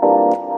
Música